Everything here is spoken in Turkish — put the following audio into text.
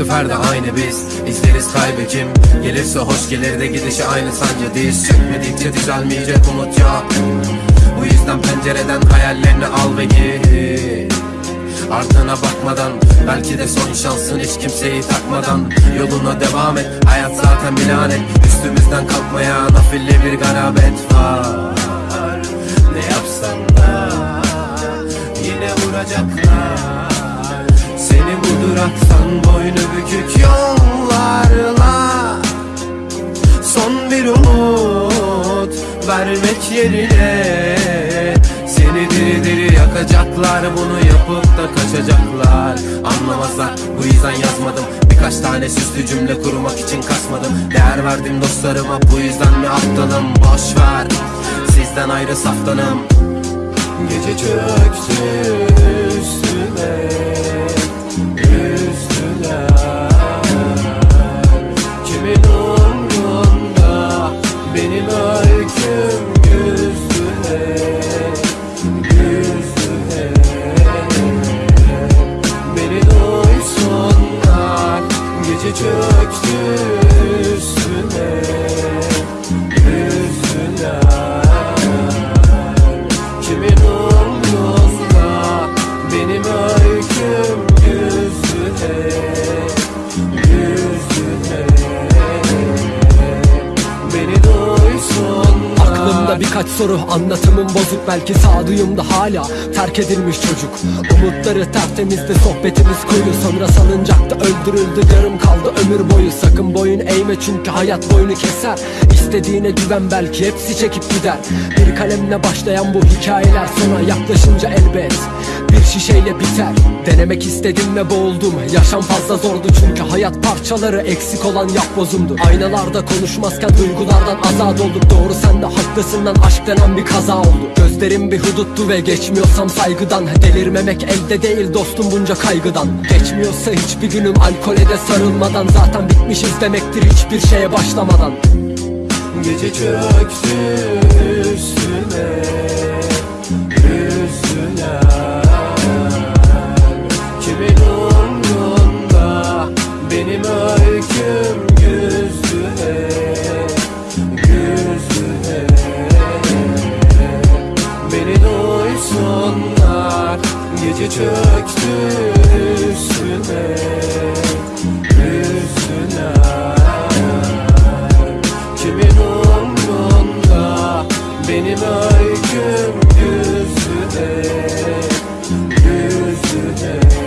seferde aynı biz İzleriz kaybı kim Gelirse hoş gelir de gidişi aynı sancı diz. Çekmedikçe düzelmeyecek umut yok Yüzden pencereden hayallerini al ve gir Ardına bakmadan Belki de son şansın hiç kimseyi takmadan. Yoluna devam et Hayat zaten bir lanet. Üstümüzden kalkmaya nafilli bir garabet var. Ne yapsan da Yine vuracaklar. Seni bu duraktan boynu bükük yollarla. Son bir umut vermek yerine Seni diri diri yakacaklar bunu yapıp da kaçacaklar. Anlamazlar bu yüzden yazmadım. Birkaç tane süslü cümle kurmak için kasmadım. Değer verdim dostlarıma bu yüzden mi aptalım? Boş ver sizden ayrı saftanım. Gece çöktü üstüme birkaç soru anlatımım bozuk belki sağduyumda hala terk edilmiş çocuk. Umutları tertemizdi sohbetimiz kuyu sonra salıncakta öldürüldü yarım kaldı ömür boyu. Sakın boyun eğme çünkü hayat boynu keser. İstediğine güven belki hepsi çekip gider. Bir kalemle başlayan bu hikayeler sona yaklaşınca elbet bir şişeyle biter. Denemek istedim ve boğuldum. Yaşam fazla zordu çünkü hayat parçaları eksik olan yapbozumdu Aynalarda konuşmazken duygulardan azat olduk. Doğru sen de haklısın lan aşk denen bir kaza oldu. Gözlerim bir huduttu ve geçmiyorsam saygıdan. Delirmemek elde değil dostum bunca kaygıdan. Geçmiyorsa hiçbir günüm alkole de sarılmadan. Zaten bitmişiz demektir hiçbir şeye başlamadan. Gece çöktü üstüne aykın yüzüne Yüzüne.